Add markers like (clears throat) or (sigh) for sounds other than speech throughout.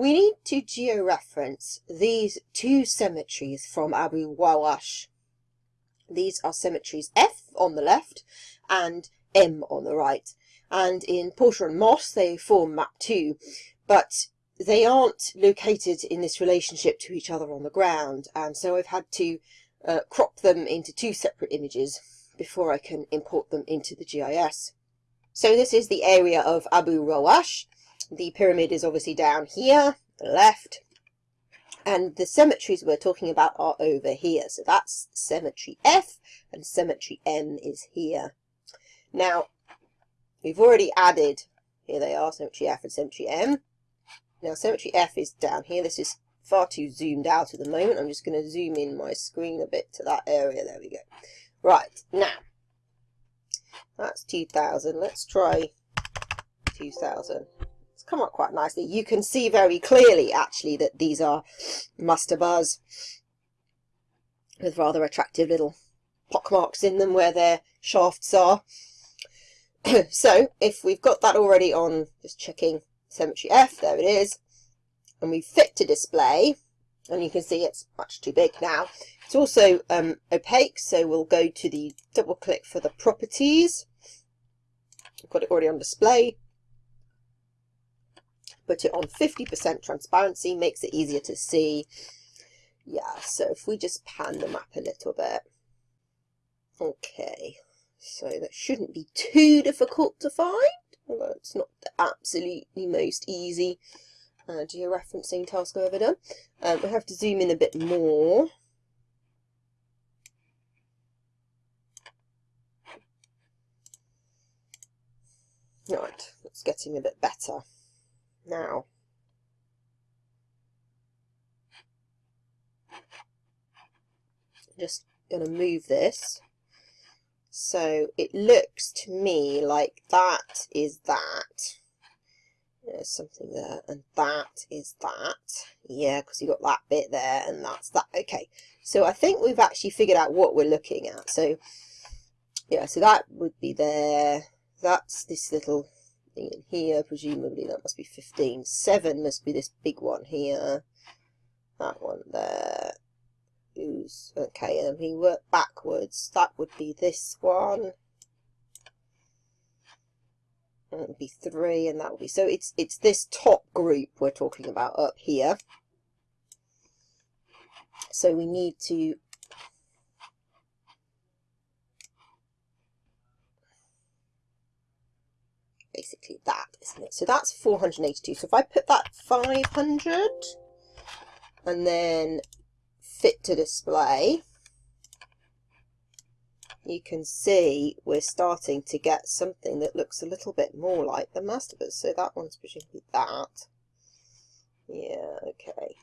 we need to georeference these two cemeteries from Abu Rawash. These are cemeteries F on the left and M on the right. And in Porter and Moss, they form map 2. But they aren't located in this relationship to each other on the ground. And so I've had to uh, crop them into two separate images before I can import them into the GIS. So this is the area of Abu Rawash. The pyramid is obviously down here, the left, and the cemeteries we're talking about are over here. So that's cemetery F and cemetery M is here. Now, we've already added, here they are, cemetery F and cemetery M. Now, cemetery F is down here. This is far too zoomed out at the moment. I'm just going to zoom in my screen a bit to that area. There we go. Right, now, that's 2000. Let's try 2000 come up quite nicely. You can see very clearly actually that these are mastabas with rather attractive little pockmarks in them where their shafts are. (clears throat) so if we've got that already on, just checking Cemetery F, there it is, and we fit to display, and you can see it's much too big now. It's also um, opaque, so we'll go to the double click for the properties. I've got it already on display put it on 50% transparency, makes it easier to see. Yeah, so if we just pan the map a little bit. Okay, so that shouldn't be too difficult to find, although it's not the absolutely most easy uh, georeferencing task I've ever done. Um, we have to zoom in a bit more. Right, it's getting a bit better now. Just going to move this. So it looks to me like that is that. There's something there, and that is that. Yeah, because you got that bit there, and that's that. Okay, so I think we've actually figured out what we're looking at. So, yeah, so that would be there. That's this little in here, presumably that must be 15. 7 must be this big one here. That one there. Who's okay, and we work backwards. That would be this one. That would be three, and that would be so. It's it's this top group we're talking about up here. So we need to basically that, isn't it? So that's 482. So if I put that 500 and then fit to display, you can see we're starting to get something that looks a little bit more like the mastabas. So that one's presumably that. Yeah, okay.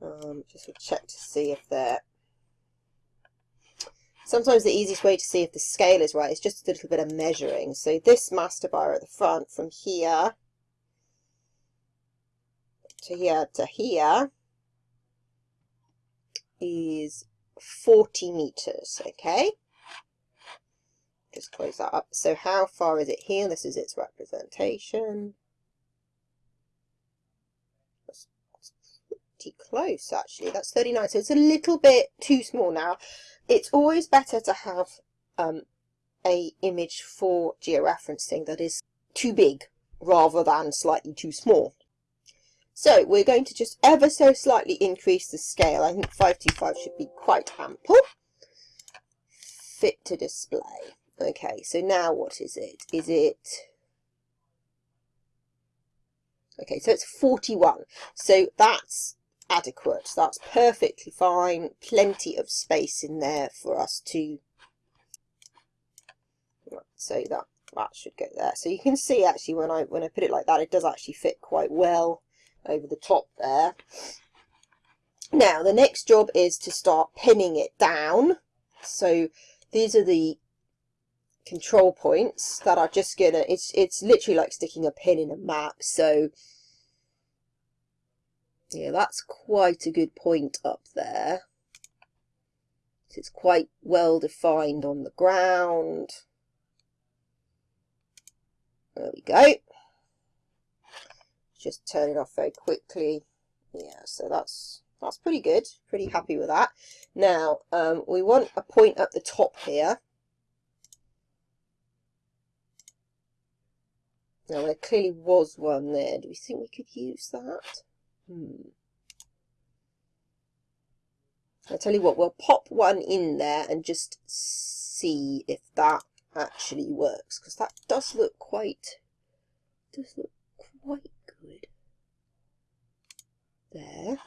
Um, just check to see if they're Sometimes the easiest way to see if the scale is right is just a little bit of measuring. So this mastaba at the front from here to here to here is 40 meters, okay? Just close that up. So how far is it here? This is its representation. That's pretty close, actually. That's 39, so it's a little bit too small now it's always better to have um, a image for georeferencing that is too big rather than slightly too small. So we're going to just ever so slightly increase the scale. I think 525 should be quite ample. Fit to display. Okay, so now what is it? Is it... Okay, so it's 41. So that's adequate. That's perfectly fine. Plenty of space in there for us to... So that, that should go there. So you can see actually when I, when I put it like that, it does actually fit quite well over the top there. Now, the next job is to start pinning it down. So these are the control points that are just gonna, it's, it's literally like sticking a pin in a map. So yeah, that's quite a good point up there. It's quite well defined on the ground. There we go. just turn it off very quickly. Yeah, so that's that's pretty good. Pretty happy with that. Now, um, we want a point at the top here. Now, there clearly was one there. Do we think we could use that? Hmm. I tell you what, we'll pop one in there and just see if that actually works, because that does look quite, does look quite good. There.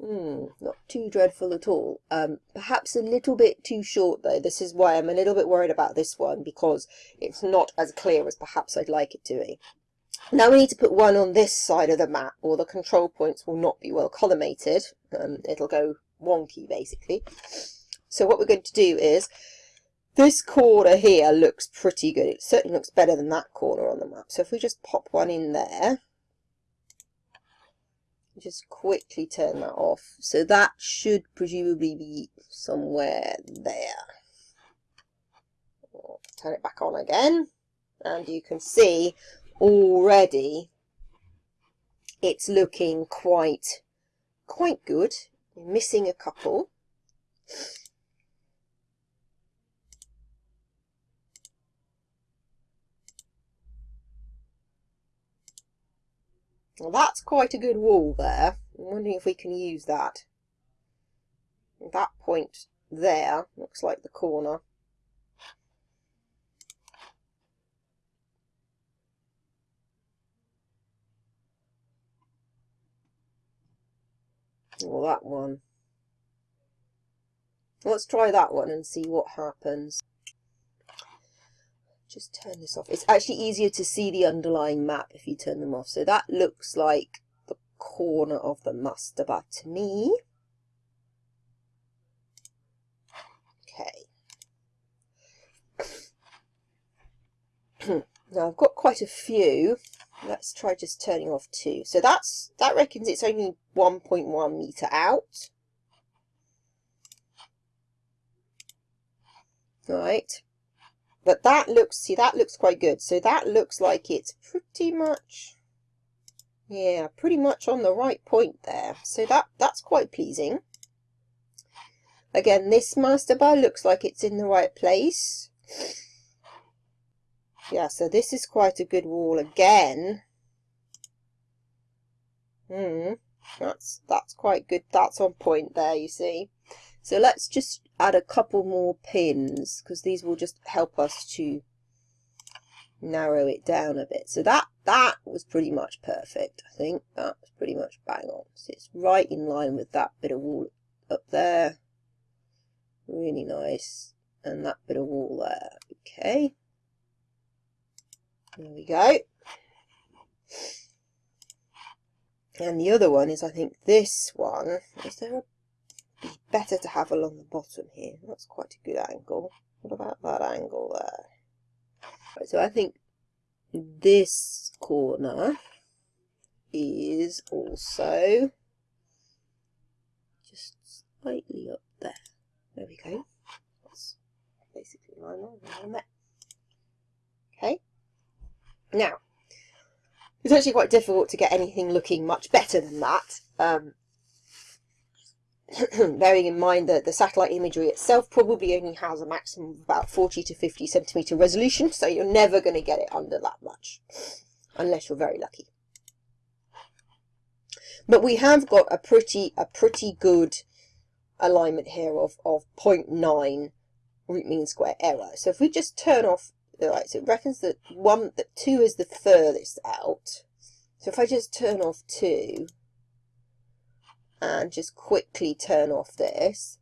Hmm, not too dreadful at all. Um, perhaps a little bit too short though. This is why I'm a little bit worried about this one because it's not as clear as perhaps I'd like it to be. Now we need to put one on this side of the map or the control points will not be well collimated. Um, it'll go wonky basically. So what we're going to do is this corner here looks pretty good. It certainly looks better than that corner on the map. So if we just pop one in there just quickly turn that off. So that should presumably be somewhere there. turn it back on again. And you can see already it's looking quite, quite good. You're missing a couple. Well, that's quite a good wall there. I'm wondering if we can use that. That point there looks like the corner. Or that one. Let's try that one and see what happens just turn this off. It's actually easier to see the underlying map if you turn them off. So that looks like the corner of the mastaba to me. Okay. (clears throat) now I've got quite a few. Let's try just turning off two. So that's that reckons it's only 1.1 meter out. Right. But that looks, see, that looks quite good. So that looks like it's pretty much, yeah, pretty much on the right point there. So that that's quite pleasing. Again, this mastaba looks like it's in the right place. Yeah, so this is quite a good wall again. Hmm, that's that's quite good. That's on point there, you see. So let's just add a couple more pins because these will just help us to narrow it down a bit. So that that was pretty much perfect, I think. That was pretty much bang on. So it's right in line with that bit of wall up there. Really nice. And that bit of wall there. Okay. There we go. And the other one is, I think, this one. Is there a be better to have along the bottom here. That's quite a good angle. What about that angle there? Right, so I think this corner is also just slightly up there. There we go. That's basically line on there. Okay. Now, it's actually quite difficult to get anything looking much better than that. Um, (clears throat) bearing in mind that the satellite imagery itself probably only has a maximum of about 40 to 50 centimeter resolution, so you're never going to get it under that much, unless you're very lucky. But we have got a pretty a pretty good alignment here of, of 0.9 root mean square error. So if we just turn off, right, so it reckons that one that two is the furthest out. So if I just turn off two, and just quickly turn off this.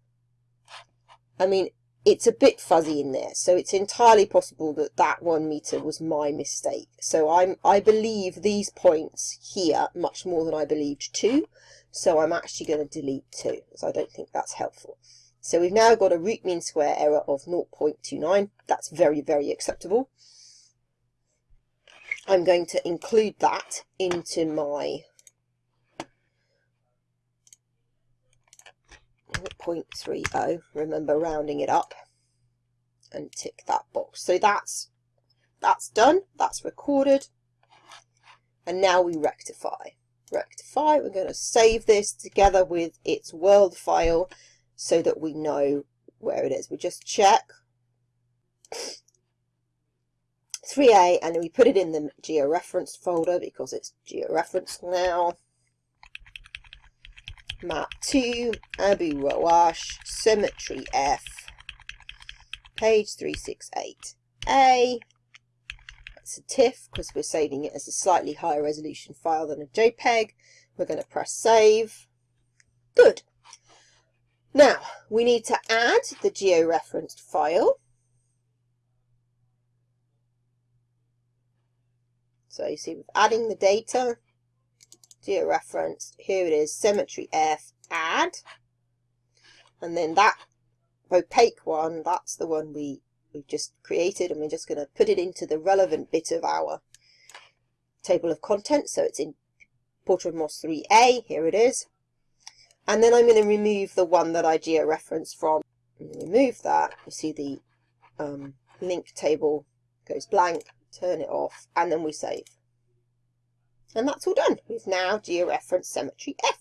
I mean, it's a bit fuzzy in there, so it's entirely possible that that one meter was my mistake. So I'm, I believe these points here much more than I believed two, so I'm actually going to delete two, because I don't think that's helpful. So we've now got a root mean square error of 0.29. That's very, very acceptable. I'm going to include that into my 0.30, remember rounding it up, and tick that box. So that's that's done, that's recorded. And now we rectify. Rectify, we're going to save this together with its world file so that we know where it is. We just check 3A and then we put it in the georeference folder because it's georeferenced now. Map 2, Abu Rawash, Cemetery F, page 368A. It's a TIFF because we're saving it as a slightly higher resolution file than a JPEG. We're going to press save. Good. Now, we need to add the georeferenced file. So you see, we're adding the data, georeferenced, here it is, Cemetery F, add, and then that opaque one, that's the one we, we've just created, and we're just going to put it into the relevant bit of our table of contents. So it's in Porter Moss 3A, here it is. And then I'm going to remove the one that I georeferenced from. Remove that, you see the um, link table goes blank, turn it off, and then we save. And that's all done. We've now georeferenced Cemetery F.